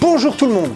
Bonjour tout le monde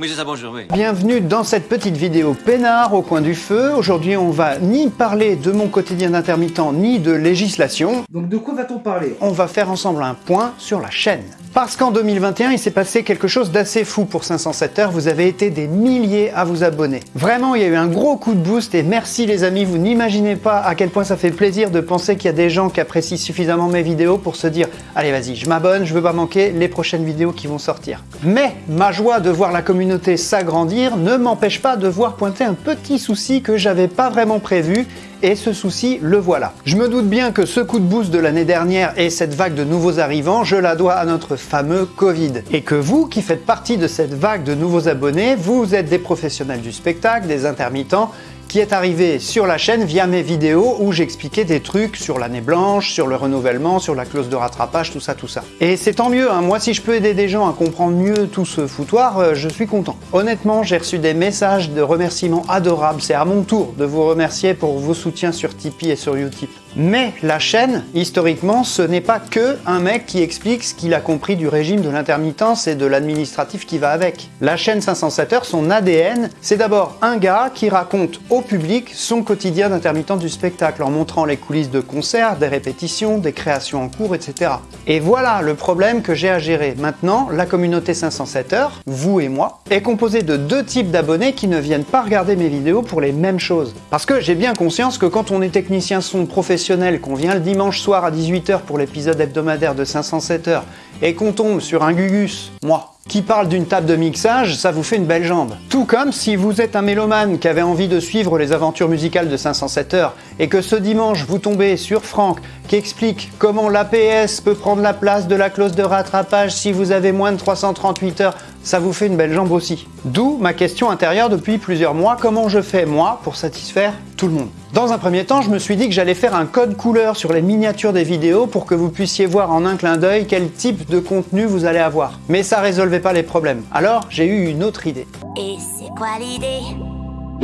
Oui, c'est ça, bonjour, oui. Bienvenue dans cette petite vidéo peinard au coin du feu. Aujourd'hui, on va ni parler de mon quotidien d'intermittent, ni de législation. Donc de quoi va-t-on parler? On va faire ensemble un point sur la chaîne. Parce qu'en 2021, il s'est passé quelque chose d'assez fou pour 507 heures. Vous avez été des milliers à vous abonner. Vraiment, il y a eu un gros coup de boost et merci les amis. Vous n'imaginez pas à quel point ça fait plaisir de penser qu'il y a des gens qui apprécient suffisamment mes vidéos pour se dire allez vas-y, je m'abonne, je veux pas manquer les prochaines vidéos qui vont sortir. Mais ma joie de voir la communauté s'agrandir ne m'empêche pas de voir pointer un petit souci que j'avais pas vraiment prévu et ce souci, le voilà. Je me doute bien que ce coup de boost de l'année dernière et cette vague de nouveaux arrivants, je la dois à notre fameux Covid. Et que vous, qui faites partie de cette vague de nouveaux abonnés, vous êtes des professionnels du spectacle, des intermittents, qui est arrivé sur la chaîne via mes vidéos où j'expliquais des trucs sur l'année blanche, sur le renouvellement, sur la clause de rattrapage, tout ça, tout ça. Et c'est tant mieux, hein. moi si je peux aider des gens à comprendre mieux tout ce foutoir, euh, je suis content. Honnêtement, j'ai reçu des messages de remerciements adorables, c'est à mon tour de vous remercier pour vos soutiens sur Tipeee et sur Utip. Mais la chaîne, historiquement, ce n'est pas que un mec qui explique ce qu'il a compris du régime de l'intermittence et de l'administratif qui va avec. La chaîne 507 heures, son ADN, c'est d'abord un gars qui raconte au public son quotidien d'intermittent du spectacle en montrant les coulisses de concerts, des répétitions, des créations en cours, etc. Et voilà le problème que j'ai à gérer. Maintenant, la communauté 507 heures, vous et moi, est composée de deux types d'abonnés qui ne viennent pas regarder mes vidéos pour les mêmes choses. Parce que j'ai bien conscience que quand on est technicien son professionnel qu'on vient le dimanche soir à 18h pour l'épisode hebdomadaire de 507 heures et qu'on tombe sur un Gugus, moi, qui parle d'une table de mixage, ça vous fait une belle jambe. Tout comme si vous êtes un mélomane qui avait envie de suivre les aventures musicales de 507 heures et que ce dimanche vous tombez sur Franck qui explique comment l'APS peut prendre la place de la clause de rattrapage si vous avez moins de 338 heures, ça vous fait une belle jambe aussi. D'où ma question intérieure depuis plusieurs mois, comment je fais moi pour satisfaire tout le monde? Dans un premier temps, je me suis dit que j'allais faire un code couleur sur les miniatures des vidéos pour que vous puissiez voir en un clin d'œil quel type de contenu vous allez avoir. Mais ça résolvait pas les problèmes. Alors j'ai eu une autre idée. Et c'est quoi l'idée?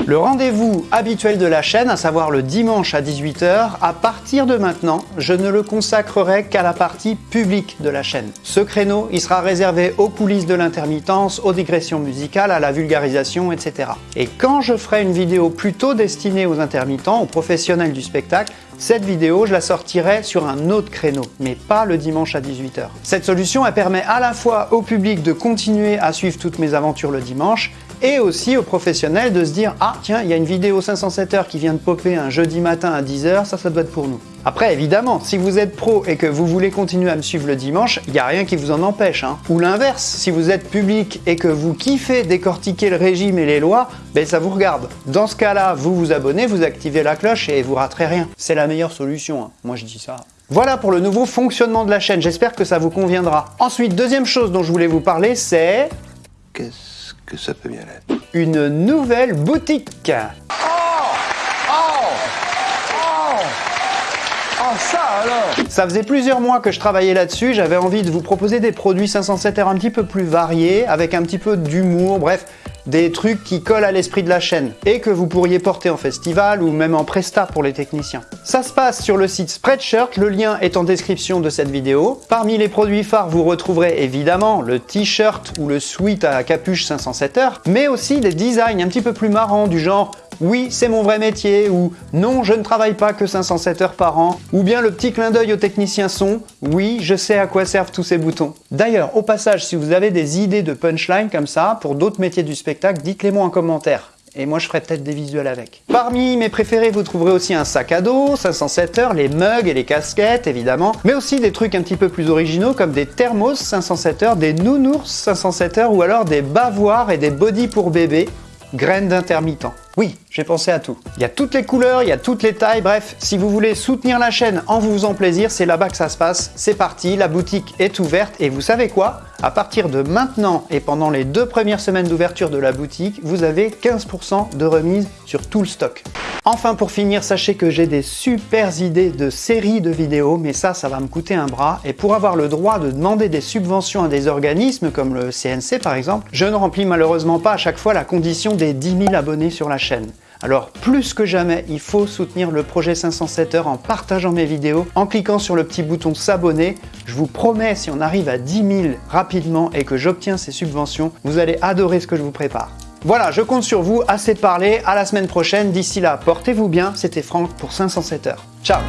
Le rendez-vous habituel de la chaîne, à savoir le dimanche à 18h, à partir de maintenant, je ne le consacrerai qu'à la partie publique de la chaîne. Ce créneau, il sera réservé aux coulisses de l'intermittence, aux digressions musicales, à la vulgarisation, etc. Et quand je ferai une vidéo plutôt destinée aux intermittents, aux professionnels du spectacle, cette vidéo, je la sortirai sur un autre créneau, mais pas le dimanche à 18h. Cette solution, elle permet à la fois au public de continuer à suivre toutes mes aventures le dimanche, et aussi aux professionnels de se dire « Ah tiens, il y a une vidéo 507 heures qui vient de popper un jeudi matin à 10h, ça, ça doit être pour nous. » Après, évidemment, si vous êtes pro et que vous voulez continuer à me suivre le dimanche, il n'y a rien qui vous en empêche. Hein. Ou l'inverse, si vous êtes public et que vous kiffez décortiquer le régime et les lois, ben ça vous regarde. Dans ce cas-là, vous vous abonnez, vous activez la cloche et vous raterez rien. C'est la meilleure solution, hein. moi je dis ça. Voilà pour le nouveau fonctionnement de la chaîne, j'espère que ça vous conviendra. Ensuite, deuxième chose dont je voulais vous parler, c'est... Qu'est-ce que ça peut bien être. Une nouvelle boutique. Ça faisait plusieurs mois que je travaillais là-dessus, j'avais envie de vous proposer des produits 507 heures un petit peu plus variés, avec un petit peu d'humour, bref, des trucs qui collent à l'esprit de la chaîne et que vous pourriez porter en festival ou même en presta pour les techniciens. Ça se passe sur le site Spreadshirt, le lien est en description de cette vidéo. Parmi les produits phares, vous retrouverez évidemment le t-shirt ou le sweat à capuche 507 heures, mais aussi des designs un petit peu plus marrants du genre oui, c'est mon vrai métier, ou non, je ne travaille pas que 507 heures par an, ou bien le petit clin d'œil au technicien son, oui, je sais à quoi servent tous ces boutons. D'ailleurs, au passage, si vous avez des idées de punchline comme ça, pour d'autres métiers du spectacle, dites-les moi en commentaire. Et moi, je ferai peut-être des visuels avec. Parmi mes préférés, vous trouverez aussi un sac à dos, 507 heures, les mugs et les casquettes, évidemment, mais aussi des trucs un petit peu plus originaux comme des thermos 507 heures, des nounours 507 heures ou alors des bavoirs et des bodys pour bébés, graines d'intermittent. Oui, j'ai pensé à tout. Il y a toutes les couleurs, il y a toutes les tailles, bref, si vous voulez soutenir la chaîne en vous faisant plaisir, c'est là-bas que ça se passe. C'est parti, la boutique est ouverte et vous savez quoi? À partir de maintenant et pendant les deux premières semaines d'ouverture de la boutique, vous avez 15% de remise sur tout le stock. Enfin, pour finir, sachez que j'ai des super idées de séries de vidéos, mais ça, ça va me coûter un bras. Et pour avoir le droit de demander des subventions à des organismes, comme le CNC par exemple, je ne remplis malheureusement pas à chaque fois la condition des 10 000 abonnés sur la chaîne. Alors plus que jamais, il faut soutenir le projet 507 heures en partageant mes vidéos, en cliquant sur le petit bouton s'abonner. Je vous promets, si on arrive à 10 000 rapidement et que j'obtiens ces subventions, vous allez adorer ce que je vous prépare. Voilà, je compte sur vous, assez parlé, à la semaine prochaine. D'ici là, portez-vous bien, c'était Franck pour 507 heures. Ciao